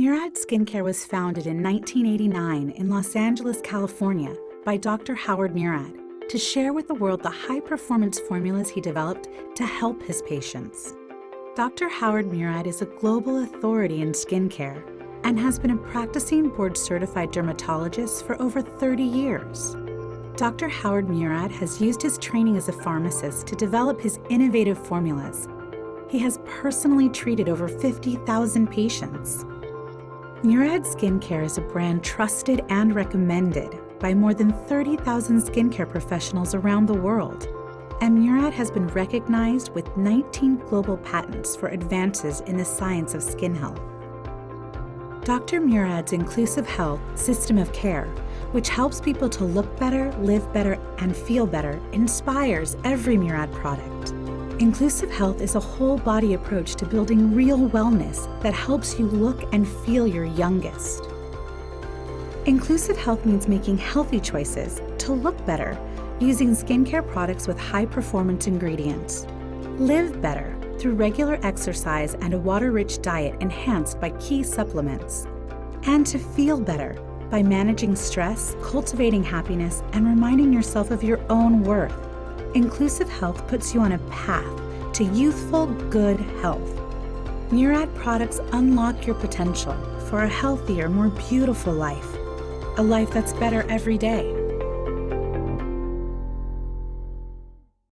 Murad Skincare was founded in 1989 in Los Angeles, California by Dr. Howard Murad to share with the world the high-performance formulas he developed to help his patients. Dr. Howard Murad is a global authority in skincare and has been a practicing board-certified dermatologist for over 30 years. Dr. Howard Murad has used his training as a pharmacist to develop his innovative formulas. He has personally treated over 50,000 patients. Murad Skincare is a brand trusted and recommended by more than 30,000 skincare professionals around the world. And Murad has been recognized with 19 global patents for advances in the science of skin health. Dr. Murad's Inclusive Health System of Care, which helps people to look better, live better, and feel better, inspires every Murad product. Inclusive Health is a whole body approach to building real wellness that helps you look and feel your youngest. Inclusive Health means making healthy choices to look better using skincare products with high performance ingredients. Live better through regular exercise and a water rich diet enhanced by key supplements. And to feel better by managing stress, cultivating happiness, and reminding yourself of your own worth. Inclusive Health puts you on a path to youthful, good health. Murad products unlock your potential for a healthier, more beautiful life. A life that's better every day.